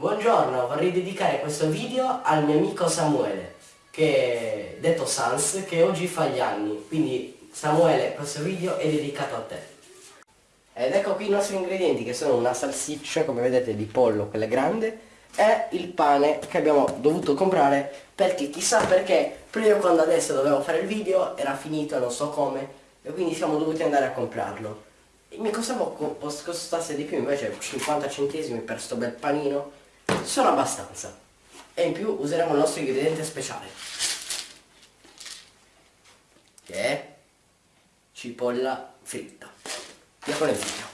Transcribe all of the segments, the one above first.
Buongiorno, vorrei dedicare questo video al mio amico Samuele, che detto Sans, che oggi fa gli anni. Quindi Samuele, questo video è dedicato a te. Ed ecco qui i nostri ingredienti che sono una salsiccia, come vedete, di pollo, quella grande, e il pane che abbiamo dovuto comprare perché chissà perché prima quando adesso dovevo fare il video era finito non so come e quindi siamo dovuti andare a comprarlo mi costava costasse di più invece 50 centesimi per sto bel panino sono abbastanza. E in più useremo il nostro ingrediente speciale. Che è cipolla fritta. Via con il video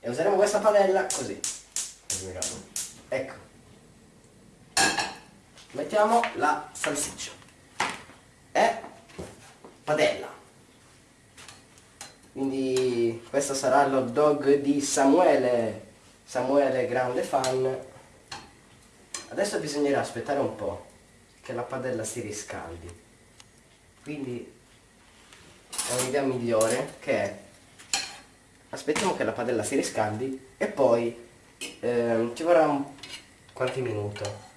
e useremo questa padella così. Ecco. Mettiamo la salsiccia. E padella. Quindi questo sarà l'hot dog di Samuele Samuele grande fan. Adesso bisognerà aspettare un po' che la padella si riscaldi. Quindi ho un'idea migliore che è aspettiamo che la padella si riscaldi e poi eh, ci vorrà un qualche minuto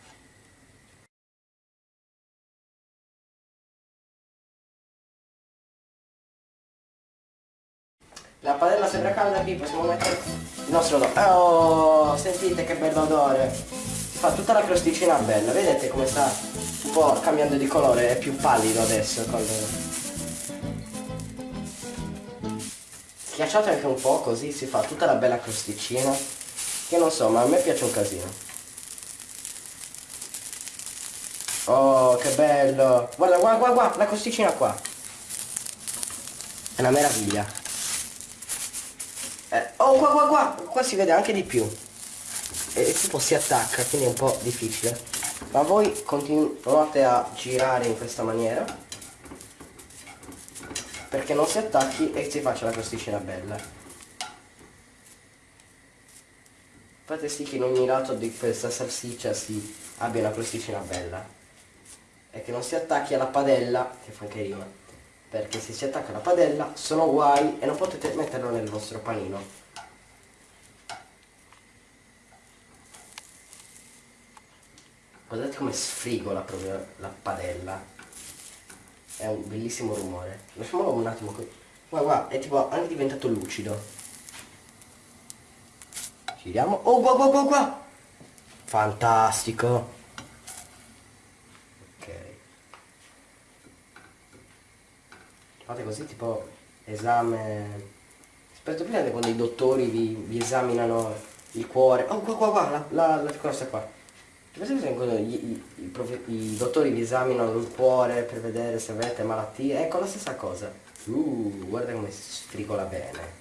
La padella sembra calda qui, possiamo mettere il nostro odore. Oh, sentite che bell'odore. Si fa tutta la crosticina bella, vedete come sta un po' cambiando di colore, è più pallido adesso. Con... Schiacciate anche un po' così si fa tutta la bella crosticina. Che non so, ma a me piace un casino. Oh, che bello! Guarda, guarda, guarda, guarda la crosticina qua. È una meraviglia. Eh, oh qua qua qua, qua si vede anche di più. E tipo si attacca, quindi è un po' difficile. Ma voi continuate a girare in questa maniera. Perché non si attacchi e si faccia la crosticina bella. Fate sì che in ogni lato di questa salsiccia si abbia una crosticina bella. E che non si attacchi alla padella, che fa anche rima perché se si attacca alla padella sono guai e non potete metterlo nel vostro panino. Guardate come sfrigola proprio la padella. È un bellissimo rumore. Lasciamolo un attimo qui. Guarda guarda è tipo anche diventato lucido. Giriamo. Oh guarda guarda guarda. Fantastico fate così tipo esame. Aspetta prima quando i dottori vi, vi, esaminano il cuore? Oh qua qua qua la, la, la cosa qua. Quando i, i, i, i, dottori vi esaminano il cuore per vedere se avete malattie? Ecco la stessa cosa. Uh, guarda come si stricola bene.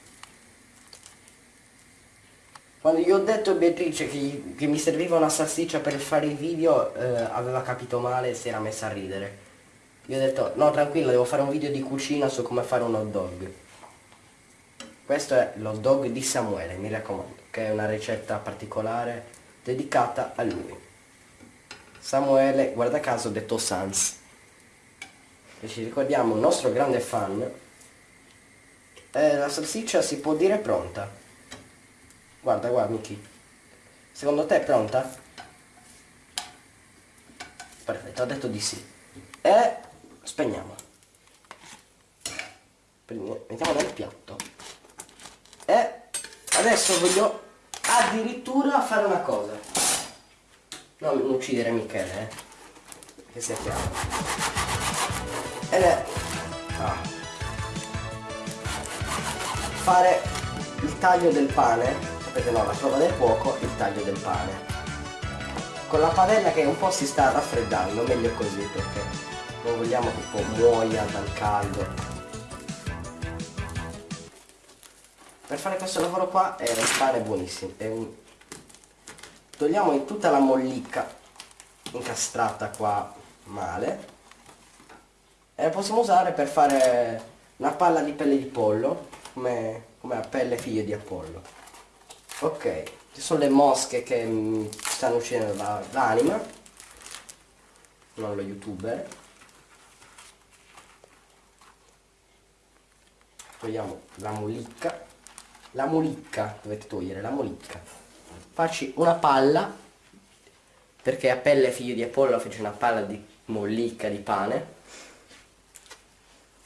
Quando gli ho detto a Beatrice che, che mi serviva una salsiccia per fare i video eh, aveva capito male e si era messa a ridere io ho detto, no tranquillo, devo fare un video di cucina su come fare un hot dog. Questo è l'hot dog di Samuele, mi raccomando, che è una ricetta particolare dedicata a lui. Samuele, guarda caso, detto Sans. E ci ricordiamo il nostro grande fan. Eh, la salsiccia si può dire pronta. Guarda, guarda, Miki. Secondo te è pronta? Perfetto, ha detto di sì. E spegniamo mettiamo nel piatto. E adesso voglio addirittura fare una cosa. Non uccidere Michele eh? che sia chiaro. Ed è ah, fare il taglio del pane sapete no la prova del fuoco il taglio del pane. Con la padella che un po' si sta raffreddando meglio così perché non vogliamo che muoia dal caldo. Per fare questo lavoro qua è un pane buonissimo è un... togliamo tutta la mollicca incastrata qua male. E la possiamo usare per fare una palla di pelle di pollo come, come la pelle figlio di Apollo. Ok ci sono le mosche che mi stanno uscendo dall'anima non lo youtuber togliamo la molicca. La molicca dovete togliere la molicca. Farci una palla perché a pelle figlio di Apollo fece una palla di mollicca di pane.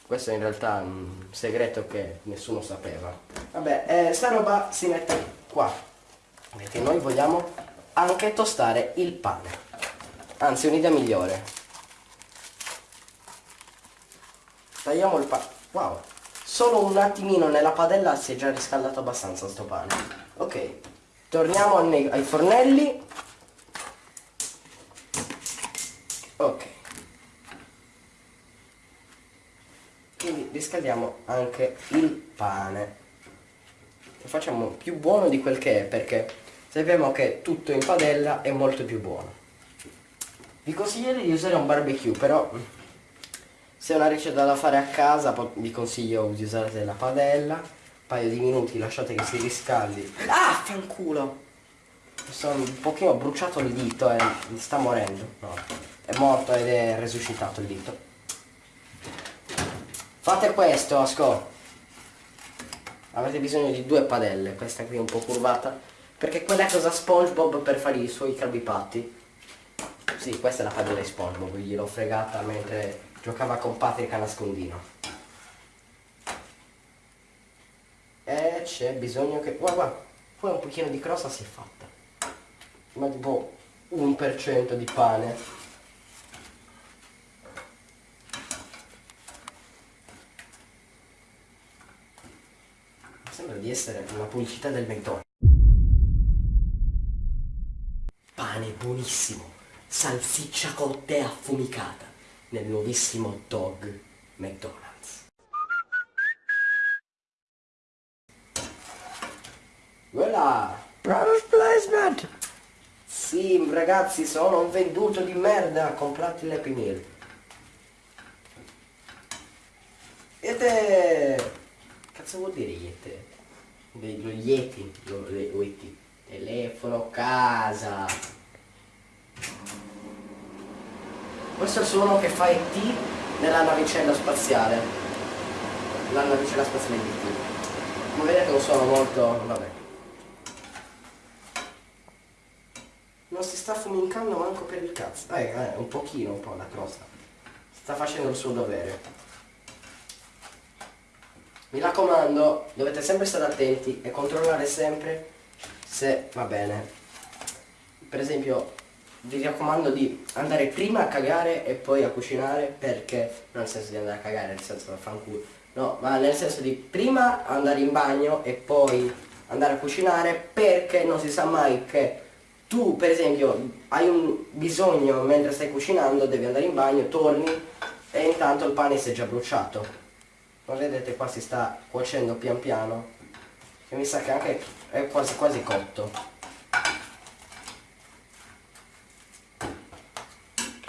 Questo è in realtà un segreto che nessuno sapeva. Vabbè eh, sta roba si mette qua perché noi vogliamo anche tostare il pane. Anzi un'idea migliore. Tagliamo il pane wow solo un attimino nella padella si è già riscaldato abbastanza sto pane. Ok torniamo ai fornelli. Ok. Quindi riscaldiamo anche il pane. Lo facciamo più buono di quel che è perché sappiamo che tutto in padella è molto più buono. Vi consiglierei di usare un barbecue però se è una ricetta da fare a casa vi consiglio di usare la padella un paio di minuti lasciate che si riscaldi. Ah fanculo sono un pochino bruciato il dito e sta morendo. No, è morto ed è resuscitato il dito. Fate questo, Asco. Avete bisogno di due padelle, questa qui è un po' curvata, perché quella cosa SpongeBob per fare i suoi crabipatti. Sì, questa è la padella di SpongeBob, gliel'ho fregata mentre giocava con Patrick a nascondino. E c'è bisogno che... Guarda, poi un pochino di crosta si è fatta. Ma tipo un per cento di pane. Sembra di essere una pubblicità del McDonald's. Pane buonissimo, salsiccia cotta e affumicata nel nuovissimo dog McDonald's. Voilà! Product placement! Sì, ragazzi, sono un venduto di merda, comprate l'Happy Meal. È... Cazzo vuol dire Yeti? lo Yeti, lo, le. Telefono, casa. Questo è il suono che fa ET nella navicella spaziale. La navicella spaziale di ET. Come vedete un suono molto... vabbè. Non si sta fumincando manco per il cazzo. Eh, eh, un pochino un po' la crosta. Sta facendo il suo dovere. Mi raccomando, dovete sempre stare attenti e controllare sempre se va bene. Per esempio, vi raccomando di andare prima a cagare e poi a cucinare perché, non nel senso di andare a cagare, nel senso da fanculo, no, ma nel senso di prima andare in bagno e poi andare a cucinare perché non si sa mai che tu per esempio hai un bisogno mentre stai cucinando, devi andare in bagno, torni e intanto il pane si è già bruciato. Ma vedete qua si sta cuocendo pian piano e mi sa che anche è quasi quasi cotto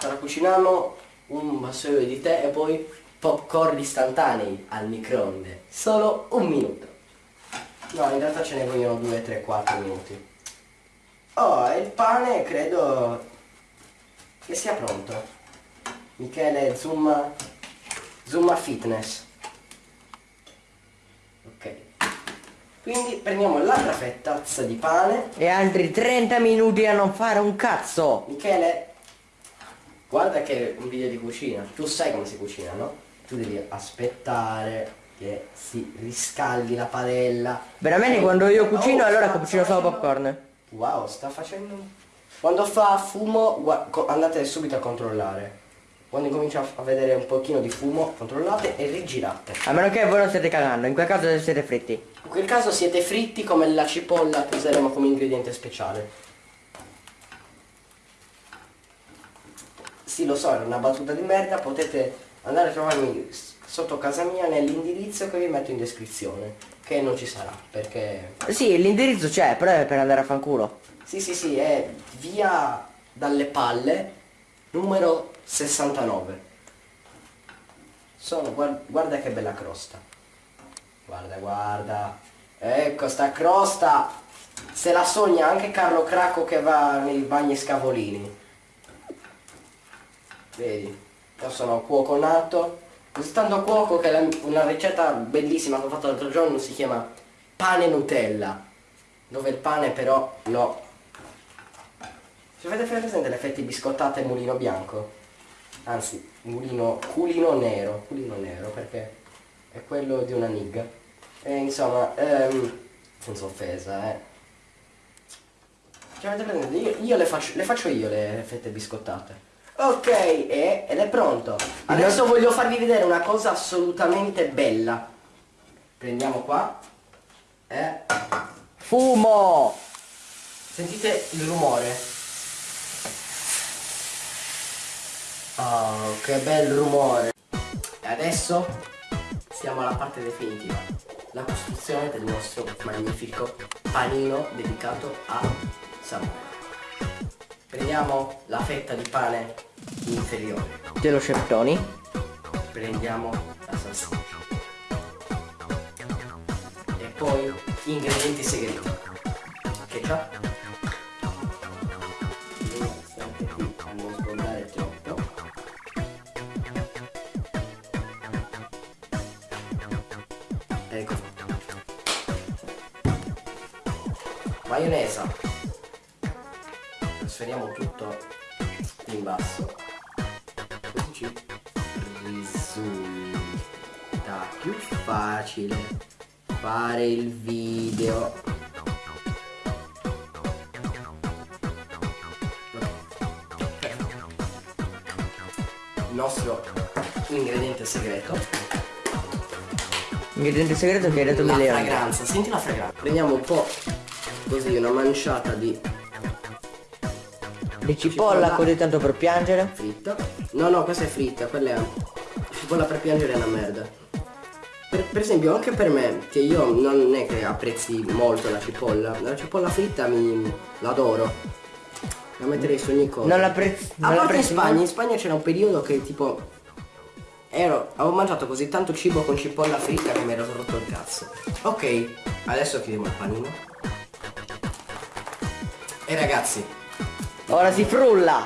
ora cuciniamo un vassoio di tè e poi popcorn istantanei al microonde. Solo un minuto. No in realtà ce ne vogliono 2 3 4 minuti. Oh e il pane credo che sia pronto. Michele zoom zoom fitness. Quindi prendiamo l'altra fettazza di pane. E altri 30 minuti a non fare un cazzo. Michele, guarda che è un video di cucina. Tu sai come si cucina, no? Tu devi aspettare che si riscaldi la padella. Veramente quando io cucino oh, allora cucino solo popcorn. Wow, sta facendo... Quando fa fumo andate subito a controllare. Quando comincia a vedere un pochino di fumo, controllate e rigirate. A meno che voi non state cagando, in quel caso siete fritti. In quel caso siete fritti come la cipolla che useremo come ingrediente speciale. Sì, lo so, è una battuta di merda, potete andare a trovarmi sotto casa mia nell'indirizzo che vi metto in descrizione. Che non ci sarà, perché... Sì, l'indirizzo c'è, però è per andare a fanculo. Sì, sì, sì, è via dalle palle, numero 69 sono guarda, guarda che bella crosta guarda guarda ecco sta crosta se la sogna anche Carlo Cracco che va nei bagni scavolini vedi io sono cuoco nato così tanto cuoco che la, una ricetta bellissima che ho fatto l'altro giorno si chiama pane Nutella dove il pane però lo Se avete presente l'effetto biscottate mulino bianco? Anzi, mulino, culino nero, culino nero perché è quello di una nigga. E insomma, ehm, senza offesa, eh. Cioè, avete presente? Io, io le, faccio, le faccio io le fette biscottate. Ok, ed è pronto. Adesso voglio farvi vedere una cosa assolutamente bella. Prendiamo qua. E Fumo! sentite il rumore. Oh, che bel rumore. E adesso siamo alla parte definitiva. La costruzione del nostro magnifico panino dedicato a Samuele. Prendiamo la fetta di pane inferiore. Dello Ceftoni. Prendiamo la salsiccia. E poi ingredienti segreti. Ketchup. Ecco. Maionesa. Trasferiamo tutto in basso. Così ci risulta più facile fare il video. Il nostro ingrediente segreto Ingrediente segreto che hai detto la fragranza, senti la fragranza. Prendiamo un po' così una manciata di Di cipolla Cipolla. così tanto per piangere. fritta. No, no, questa è fritta, quella è cipolla per piangere è una merda. Per, per esempio anche per me, che io non è che apprezzi molto la cipolla, la cipolla fritta mi l'adoro. La metterei su ogni cosa. Non l'apprezzi. A Non parte in Spagna, in Spagna c'era un periodo che tipo ero, avevo mangiato così tanto cibo con cipolla fritta che mi ero rotto il cazzo. Ok, adesso chiudiamo il panino. E ragazzi, Ora si frulla!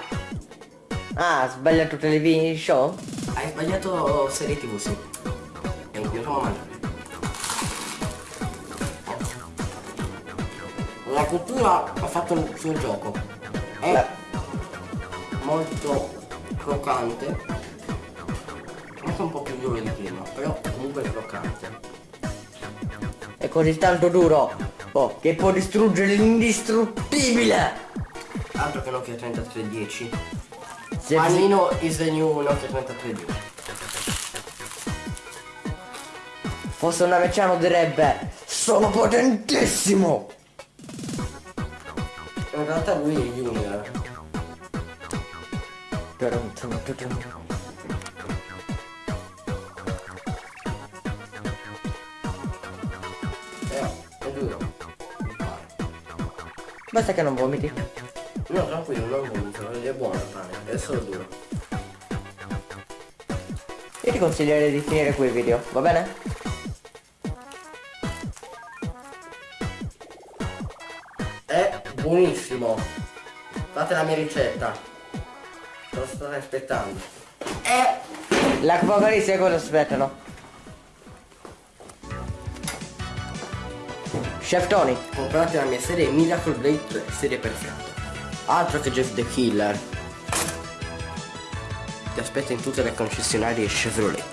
Ah, sbagliato television show? hai sbagliato serie tv sì. E cominciamo a mangiare. La cottura ha fatto il suo gioco. È Beh. molto croccante. Anche un po' più duro di prima, però comunque è croccante. È così tanto duro. Oh, che può distruggere l'indistruttibile! Altro che Nokia 3310. Se Panino is the new Nokia 3310. fosse un americano direbbe Sono potentissimo! In realtà lui è Junior. Però è duro. Basta che non vomiti. No, tranquillo, non vomito, è buono il pane, è solo duro. Io ti consiglierei di finire qui il video, va bene? È buonissimo. Fate la mia ricetta. Lo state aspettando. È L'apocalisse cosa aspettano? Chef Tony, comprate la mia serie Miracle Blade 3, serie perfetta. Altro che Jeff the Killer. Ti aspetto in tutte le concessionarie Chevrolet.